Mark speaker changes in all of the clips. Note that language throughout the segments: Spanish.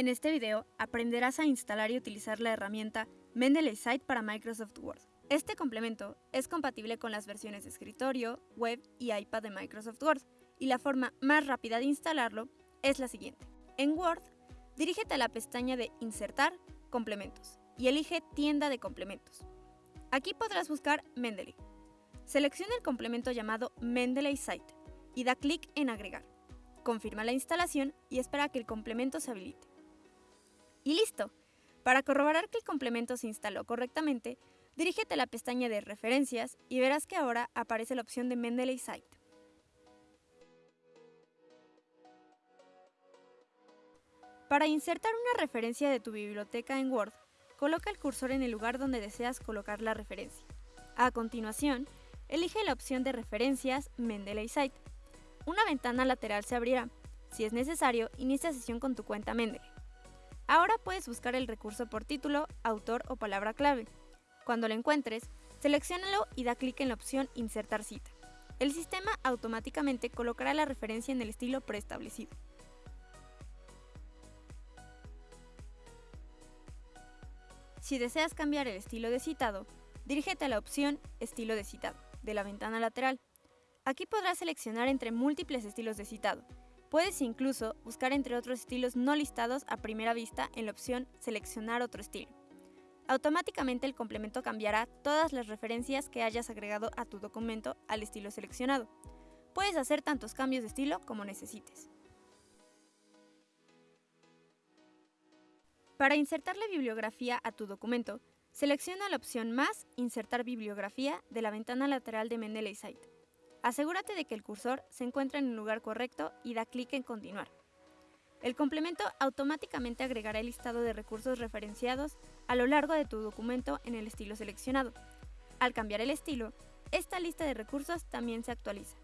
Speaker 1: En este video aprenderás a instalar y utilizar la herramienta Mendeley Site para Microsoft Word. Este complemento es compatible con las versiones de escritorio, web y iPad de Microsoft Word, y la forma más rápida de instalarlo es la siguiente. En Word, dirígete a la pestaña de Insertar, Complementos, y elige Tienda de Complementos. Aquí podrás buscar Mendeley. Selecciona el complemento llamado Mendeley Site y da clic en Agregar. Confirma la instalación y espera que el complemento se habilite. Y listo. Para corroborar que el complemento se instaló correctamente, dirígete a la pestaña de Referencias y verás que ahora aparece la opción de Mendeley Site. Para insertar una referencia de tu biblioteca en Word, coloca el cursor en el lugar donde deseas colocar la referencia. A continuación, elige la opción de Referencias Mendeley Site. Una ventana lateral se abrirá. Si es necesario, inicia sesión con tu cuenta Mendeley. Ahora puedes buscar el recurso por título, autor o palabra clave. Cuando lo encuentres, selecciónalo y da clic en la opción Insertar cita. El sistema automáticamente colocará la referencia en el estilo preestablecido. Si deseas cambiar el estilo de citado, dirígete a la opción Estilo de citado de la ventana lateral. Aquí podrás seleccionar entre múltiples estilos de citado, Puedes incluso buscar entre otros estilos no listados a primera vista en la opción Seleccionar otro estilo. Automáticamente el complemento cambiará todas las referencias que hayas agregado a tu documento al estilo seleccionado. Puedes hacer tantos cambios de estilo como necesites. Para insertar la bibliografía a tu documento, selecciona la opción Más Insertar bibliografía de la ventana lateral de Mendeley Site. Asegúrate de que el cursor se encuentra en el lugar correcto y da clic en Continuar. El complemento automáticamente agregará el listado de recursos referenciados a lo largo de tu documento en el estilo seleccionado. Al cambiar el estilo, esta lista de recursos también se actualiza.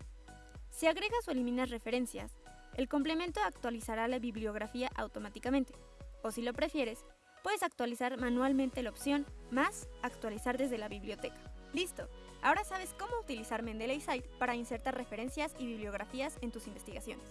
Speaker 1: Si agregas o eliminas referencias, el complemento actualizará la bibliografía automáticamente. O si lo prefieres, puedes actualizar manualmente la opción más actualizar desde la biblioteca. ¡Listo! Ahora sabes cómo utilizar Mendeley Site para insertar referencias y bibliografías en tus investigaciones.